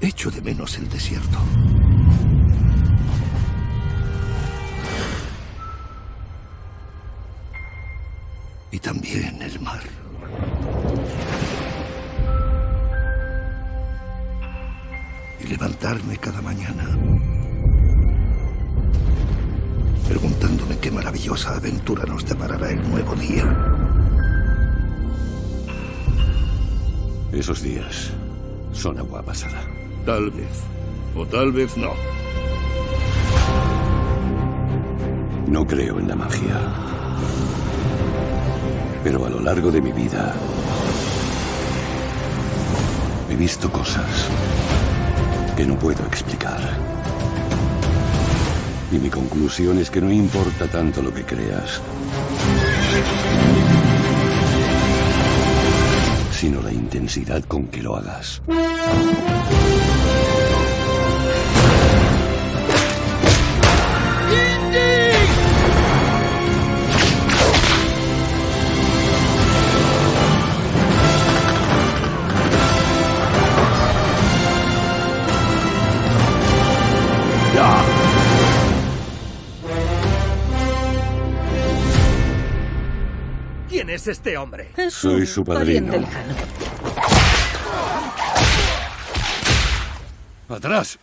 Echo de menos el desierto. Y también el mar. Y levantarme cada mañana preguntándome qué maravillosa aventura nos deparará el nuevo día. Esos días son agua pasada. Tal vez. O tal vez no. No creo en la magia. Pero a lo largo de mi vida he visto cosas que no puedo explicar. Y mi conclusión es que no importa tanto lo que creas, sino la intensidad con que lo hagas. ¿Quién es este hombre? Es Soy su padrino. lejano. ¡Atrás!